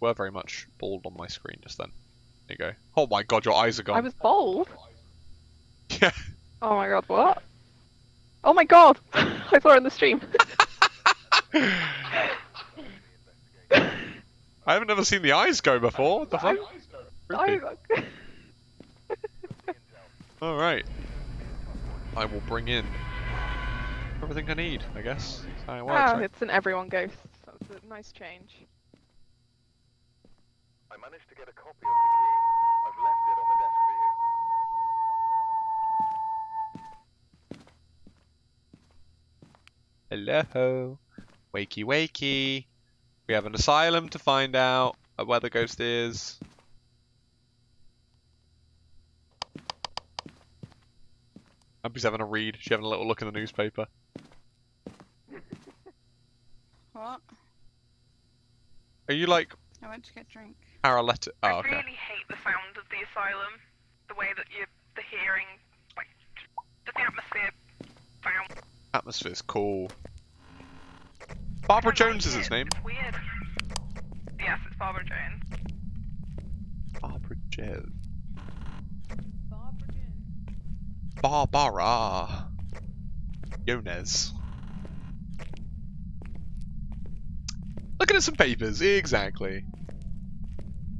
were very much bald on my screen just then. There you go. Oh my god, your eyes are gone. I was bald? Yeah. Oh my god, what? Oh my god! I saw it in the stream. I haven't ever seen the eyes go before. What the fuck? Alright. I will bring in everything I need, I guess. That's how it works, ah, right? it's an everyone ghost. That's a nice change. I managed to get a copy of the key. I've left it on the desk for you. Hello. Wakey wakey. We have an asylum to find out where the ghost is. Abby's having a read. She's having a little look in the newspaper. What? Are you like I went to get a drink. Paralytic? Oh, I okay. really hate the sound of the asylum. The way that you, the hearing, like, just the atmosphere sound. Atmosphere's cool. Barbara Jones like is its it. name. It's weird. Yes, it's Barbara Jones. Barbara Jones. Barbara. Jones. Looking at some papers, exactly.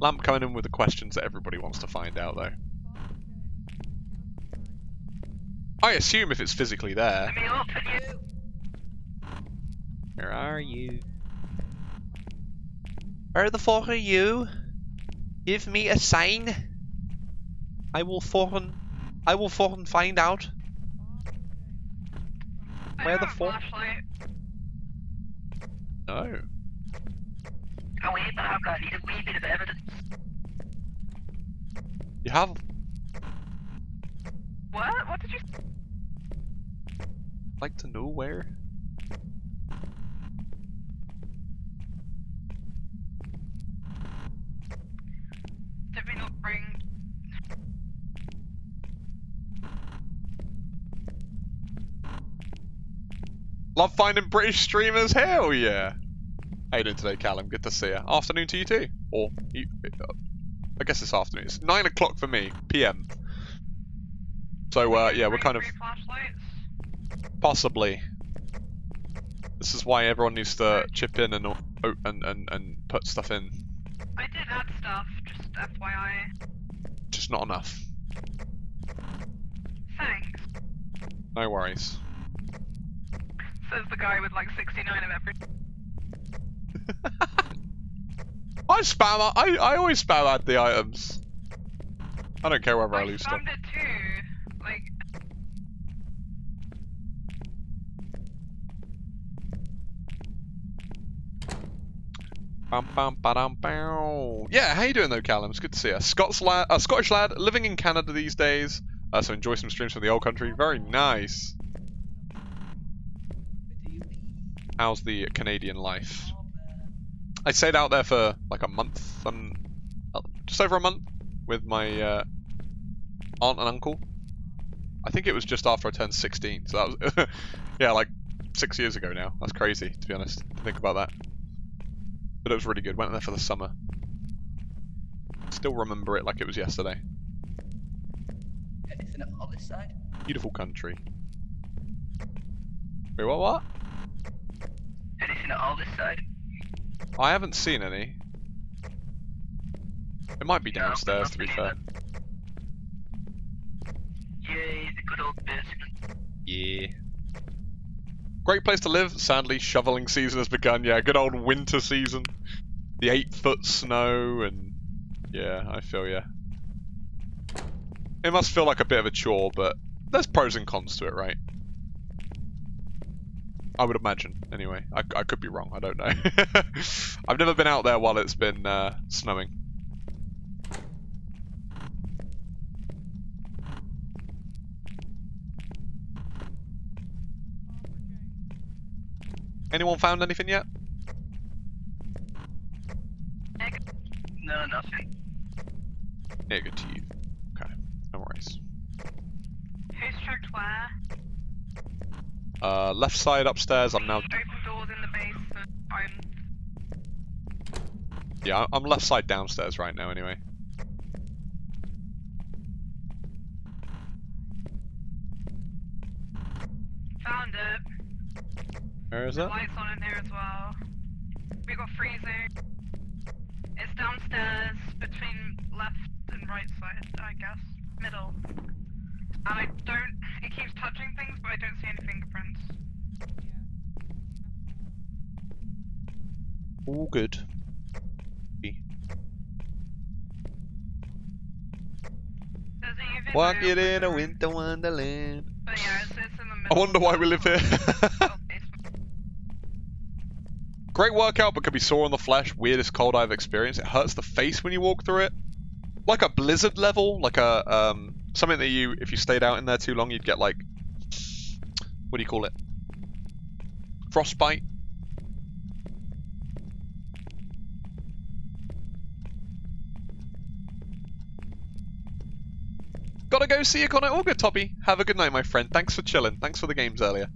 Lamp coming in with the questions that everybody wants to find out, though. I assume if it's physically there. Let me you. Where are you? Where the fuck are you? Give me a sign. I will foreign. I will foreign find out. Where the have a fuck? flashlight. No. Oh wait, but I've got need a wee bit of evidence. You have. What? What did you? Like to know where? Did we not bring? Love finding British streamers. Hell yeah. How you doing today, Callum? Good to see you. Afternoon to you too. Or you, uh, I guess it's afternoon. It's nine o'clock for me, PM. So uh, yeah, we're kind of? Possibly. This is why everyone needs to chip in and and and, and put stuff in. I did add stuff, just FYI. Just not enough. Thanks. No worries. Says the guy with like 69 of everything. I spam. I I always spam add the items. I don't care whether I I lose stuff. spammed it. Like, Bam, bam, ba-dam, bow. Yeah, how you doing though, Callum? It's good to see you. Scots lad, uh, Scottish lad, living in Canada these days. Uh, so enjoy some streams from the old country. Very nice. How's the Canadian life? I stayed out there for like a month, and uh, just over a month, with my uh, aunt and uncle. I think it was just after I turned 16, so that was yeah, like six years ago now. That's crazy to be honest. To think about that. But it was really good. Went there for the summer. Still remember it like it was yesterday. Anything on this side? Beautiful country. Wait, what? What? Anything on this side? I haven't seen any. It might be No, downstairs, to be fair. Yay, the good old basement. Yeah. Great place to live. Sadly, shoveling season has begun. Yeah, good old winter season. The eight foot snow and yeah, I feel yeah. It must feel like a bit of a chore, but there's pros and cons to it, right? I would imagine. Anyway, I, I could be wrong. I don't know. I've never been out there while it's been uh, snowing. Anyone found anything yet? No, nothing. Yeah, good to you. Okay, no worries. Who's checked where? Uh, left side upstairs. I'm now. Open doors in the basement. I'm. Yeah, I'm left side downstairs right now anyway. Found it. Where is The it? lights on in here as well. We got freezing. It's downstairs between left and right side, I guess. Middle. And I don't. It keeps touching things, but I don't see any fingerprints. All good. There's a UV Walk it in a winter wonderland. Yeah, it's, it's I wonder why we live here. Oh. Great workout, but can be sore on the flesh. Weirdest cold I've experienced. It hurts the face when you walk through it. Like a blizzard level, like a um something that you if you stayed out in there too long you'd get like what do you call it? Frostbite. Gotta go see you, Connor. All good, Toppy. Have a good night, my friend. Thanks for chilling. Thanks for the games earlier.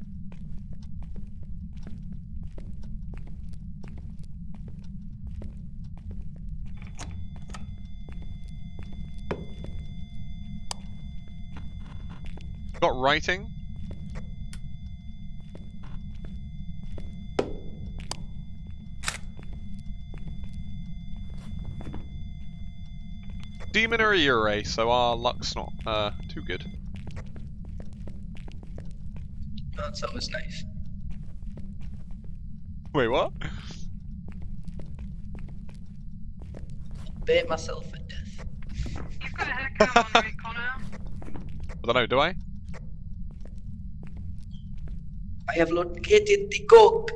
Got writing. Demon or a Yurei, so our luck's not uh, too good. That's always nice. Wait, what? Bait myself at death. You've got a haircut on, right, Connor? I don't know, do I? I have located the coke.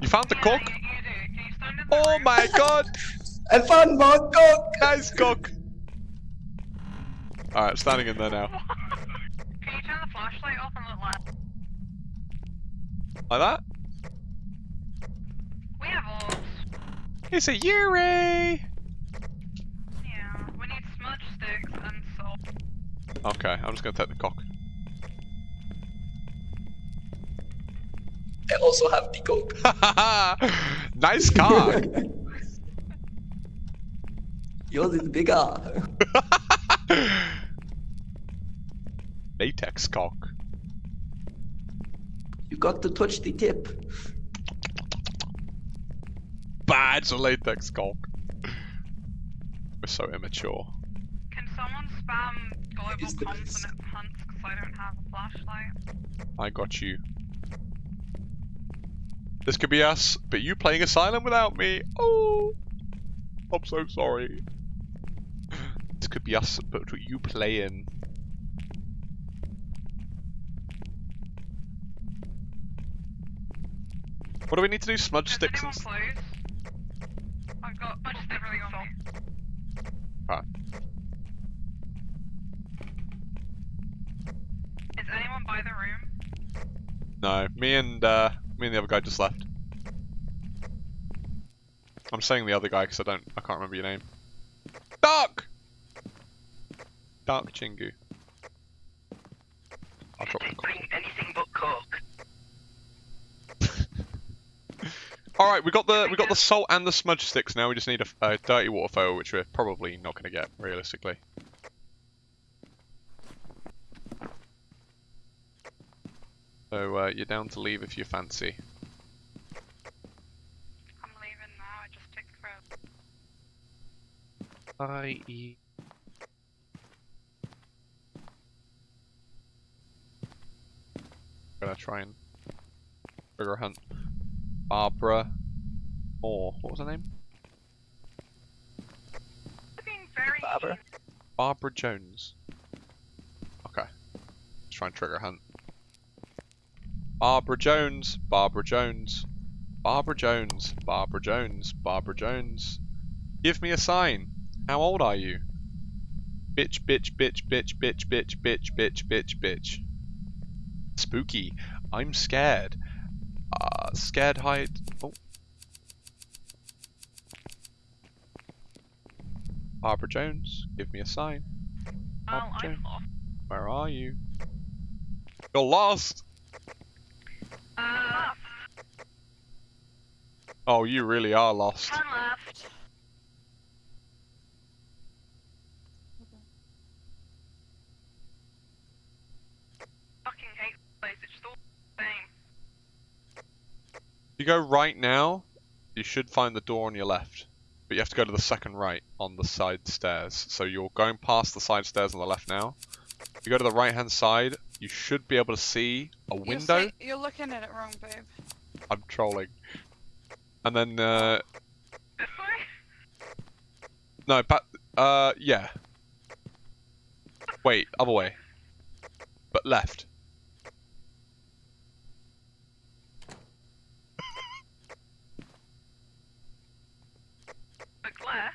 You found the yeah, Oh my god! I found my cock! Nice cock! Alright, standing in there now. Can you turn the flashlight off and look left? Like that? We have orbs. It's a Yurei! Yeah. We need smudge sticks and salt. Okay, I'm just gonna take the cock. I also have the coke. nice cock! Yours is bigger. Latex cock. You got to touch the tip. Bad a latex cock. We're so immature. Can someone spam global is consonant hunts because I don't have a flashlight? I got you. This could be us, but you playing Asylum without me. Oh, I'm so sorry. This could be us, but you playing. What do we need to do? Smudge Is sticks and anyone? I've got I just everything on me. Right. Is anyone by the room? No, me and uh, me and the other guy just left. I'm saying the other guy because I don't, I can't remember your name. Dark. Dark Chingu. I'll drop the. Bring anything but coke. All right, we got the we got the salt and the smudge sticks. Now we just need a, a dirty water foil, which we're probably not going to get realistically. So uh, you're down to leave if you fancy. I'm leaving now. I just took forever. I E. Gonna try and figure hunt Barbara Moore. What was her name? Being very Barbara? Barbara Jones. Okay. Let's try and trigger hunt. Barbara Jones, Barbara Jones, Barbara Jones, Barbara Jones, Barbara Jones. Give me a sign. How old are you? Bitch, bitch, bitch, bitch, bitch, bitch, bitch, bitch, bitch, bitch. Spooky. I'm scared. Uh, scared hide. Oh. Barbara Jones, give me a sign. well, Okay. I'm. Where are you? You're lost! Uh, Oh, you really are lost. Turn left. Fucking hate this place. It's just all the same. If you go right now, you should find the door on your left. But you have to go to the second right on the side stairs. So you're going past the side stairs on the left now. If you go to the right hand side, you should be able to see a You're window. see- You're looking at it wrong, babe. I'm trolling. And then, uh, This way? no, but, uh, yeah. Wait, other way. But left. Left.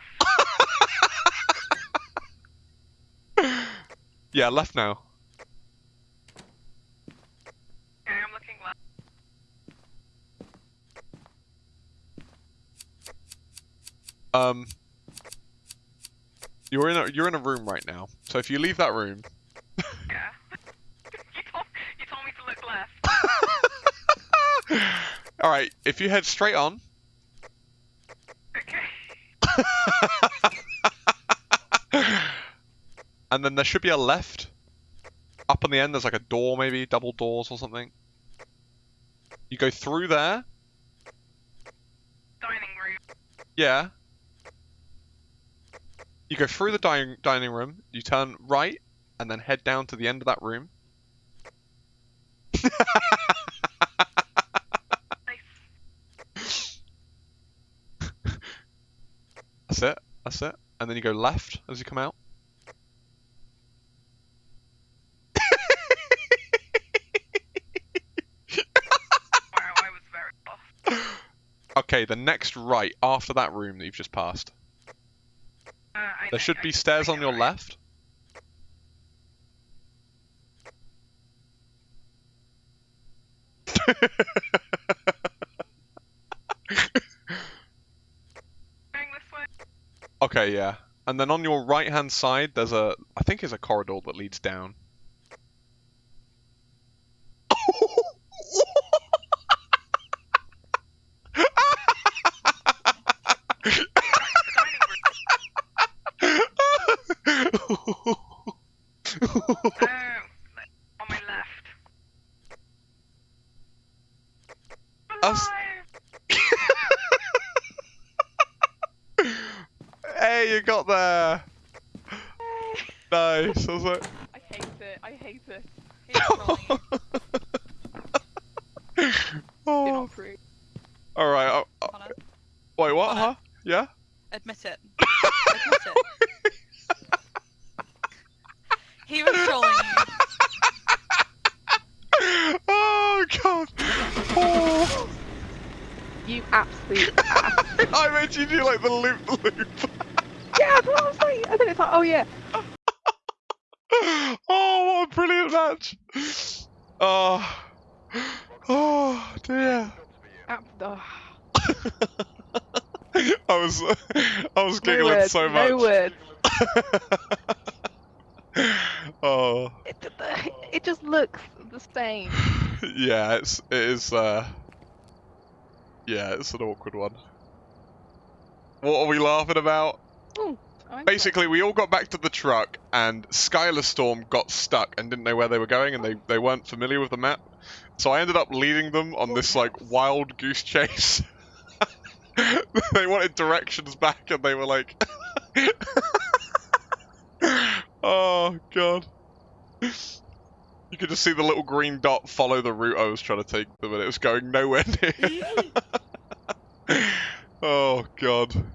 Yeah, left now. Okay, I'm looking left. Um, you're in a you're in a room right now. So if you leave that room, Yeah. you, told, you told me to look left. all right. If you head straight on, Okay. and then there should be a left. Up on the end, there's like a door, maybe double doors or something. You go through there. Dining room. Yeah. You go through the dining dining room. You turn right, and then head down to the end of that room. That's it. That's it. And then you go left as you come out. Wow, very. Okay, the next right after that room that you've just passed. Uh, There should I- be stairs on your right? left. Going this way. okay, yeah. And then on your right hand side, there's a, I think it's a corridor that leads down. Oh, on my left. Us- Alive! hey, you got there. Nice. I was like, I hate it. I hate it. He's trolling you. Do oh. not approve. All right. Uh, uh, Connor, wait, what? Connor. Huh? Yeah. admit it. Admit it. He was trolling you. oh god. Oh. You absolute ass. I made you do like the loop loop. yeah, that's what I was like. And then it's like, oh yeah. oh, what a brilliant match. Oh. Oh dear. Oh, I was I was no giggling so much. No words. oh. It, it just looks the same. Yeah, it's it is uh Yeah, it's an awkward one. What are we laughing about? Into Basically, we all got back to the truck, and Skylar Storm got stuck and didn't know where they were going, and they, they weren't familiar with the map. So I ended up leading them on this oh, like wild goose chase. they wanted directions back, and they were like, "Oh god." You could just see the little green dot follow the route I was trying to take them, and it was going nowhere near. oh god.